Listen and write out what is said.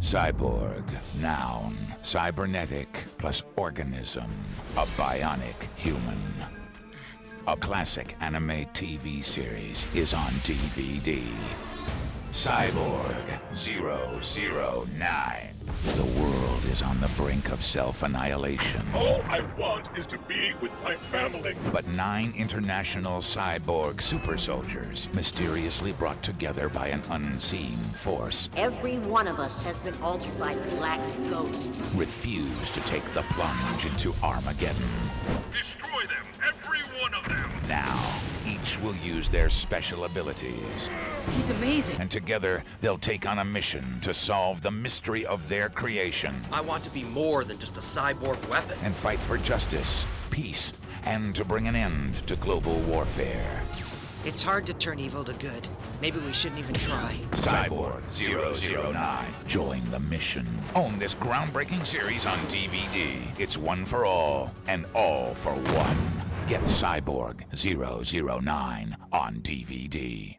Cyborg, noun, cybernetic plus organism, a bionic human. A classic anime TV series is on DVD. Cyborg 009. The world is on the brink of self-annihilation. All I want is to be with my family. But nine international cyborg super soldiers, mysteriously brought together by an unseen force, Every one of us has been altered by Black Ghost. refuse to take the plunge into Armageddon. Destroy them, every one of them. Now, each will use their special abilities, He's amazing. and together they'll take on a mission to solve the mystery of their creation I want to be more than just a cyborg weapon. and fight for justice, peace, and to bring an end to global warfare. It's hard to turn evil to good. Maybe we shouldn't even try. Cyborg 009. Join the mission. Own this groundbreaking series on DVD. It's one for all and all for one. Get Cyborg 009 on DVD.